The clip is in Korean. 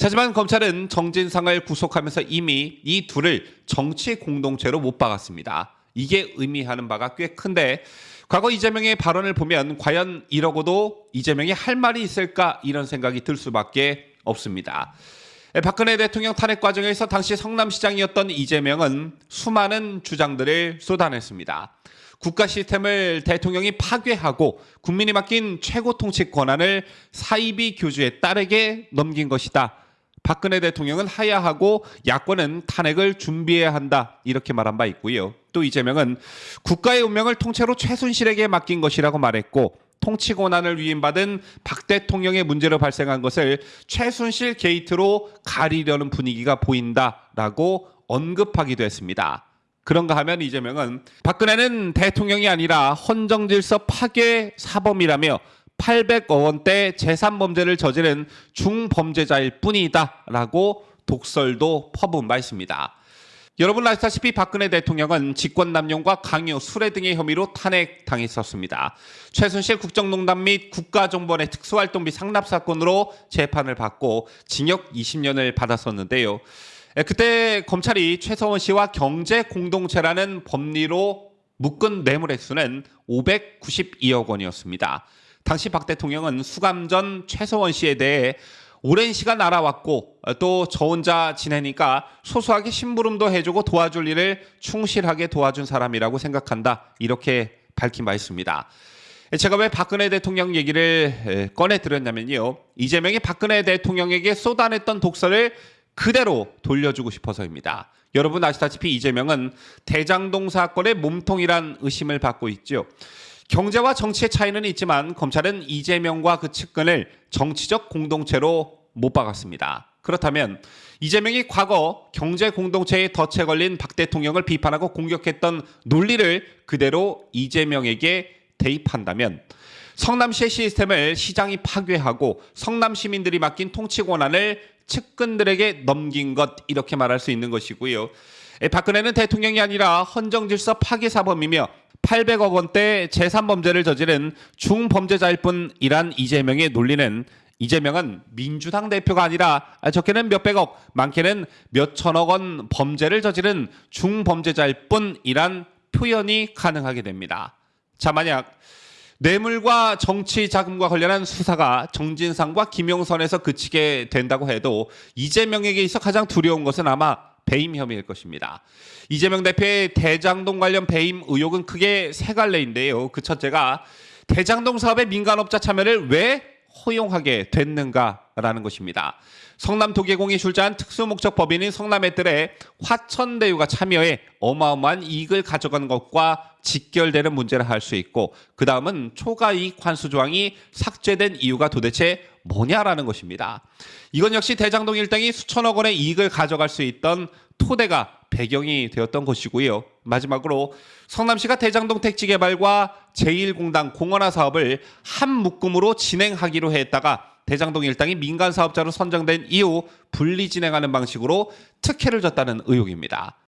하지만 검찰은 정진상을 구속하면서 이미 이 둘을 정치 공동체로 못 박았습니다. 이게 의미하는 바가 꽤 큰데 과거 이재명의 발언을 보면 과연 이러고도 이재명이 할 말이 있을까 이런 생각이 들 수밖에 없습니다. 박근혜 대통령 탄핵 과정에서 당시 성남시장이었던 이재명은 수많은 주장들을 쏟아냈습니다. 국가 시스템을 대통령이 파괴하고 국민이 맡긴 최고 통치 권한을 사이비 교주의 딸에게 넘긴 것이다. 박근혜 대통령은 하야하고 야권은 탄핵을 준비해야 한다. 이렇게 말한 바 있고요. 또 이재명은 국가의 운명을 통째로 최순실에게 맡긴 것이라고 말했고 통치 권한을 위임받은 박 대통령의 문제로 발생한 것을 최순실 게이트로 가리려는 분위기가 보인다라고 언급하기도 했습니다. 그런가 하면 이재명은 박근혜는 대통령이 아니라 헌정질서 파괴 사범이라며 800억 원대 재산 범죄를 저지른 중범죄자일 뿐이다 라고 독설도 퍼부은 바 있습니다. 여러분 아시다시피 박근혜 대통령은 직권남용과 강요, 수뢰 등의 혐의로 탄핵당했었습니다. 최순실 국정농단 및 국가정보원의 특수활동비 상납 사건으로 재판을 받고 징역 20년을 받았었는데요. 그때 검찰이 최서원 씨와 경제 공동체라는 법리로 묶은 뇌물 액수는 592억 원이었습니다. 당시 박 대통령은 수감 전 최서원 씨에 대해 오랜 시간 알아왔고 또 저 혼자 지내니까 소소하게 심부름도 해주고 도와줄 일을 충실하게 도와준 사람이라고 생각한다 이렇게 밝힌 바 있습니다. 제가 왜 박근혜 대통령 얘기를 꺼내 드렸냐면요. 이재명이 박근혜 대통령에게 쏟아냈던 독설을 그대로 돌려주고 싶어서입니다. 여러분 아시다시피 이재명은 대장동 사건의 몸통이란 의심을 받고 있죠. 경제와 정치의 차이는 있지만 검찰은 이재명과 그 측근을 정치적 공동체로 못 박았습니다. 그렇다면 이재명이 과거 경제 공동체에 덫에 걸린 박 대통령을 비판하고 공격했던 논리를 그대로 이재명에게 대입한다면 성남시의 시스템을 시장이 파괴하고 성남 시민들이 맡긴 통치 권한을 측근들에게 넘긴 것 이렇게 말할 수 있는 것이고요. 박근혜는 대통령이 아니라 헌정질서 파괴 사범이며 800억 원대 재산 범죄를 저지른 중범죄자일 뿐 이란 이재명의 논리는 이재명은 민주당 대표가 아니라 적게는 몇백억, 많게는 몇천억 원 범죄를 저지른 중범죄자일 뿐이란 표현이 가능하게 됩니다. 자, 만약 뇌물과 정치 자금과 관련한 수사가 정진상과 김용선에서 그치게 된다고 해도 이재명에게 있어 가장 두려운 것은 아마 배임 혐의일 것입니다. 이재명 대표의 대장동 관련 배임 의혹은 크게 세 갈래인데요. 그 첫째가 대장동 사업의 민간업자 참여를 왜 허용하게 됐는가라는 것입니다. 성남 도계공이 출자한 특수목적 법인인 성남의뜰에 화천대유가 참여해 어마어마한 이익을 가져간 것과 직결되는 문제를 할수 있고 그 다음은 초과이익 환수 조항이 삭제된 이유가 도대체 뭐냐라는 것입니다. 이건 역시 대장동 일당이 수천억 원의 이익을 가져갈 수 있던 토대가 배경이 되었던 것이고요. 마지막으로 성남시가 대장동 택지 개발과 제1공단 공원화 사업을 한 묶음으로 진행하기로 했다가 대장동 일당이 민간 사업자로 선정된 이후 분리 진행하는 방식으로 특혜를 줬다는 의혹입니다.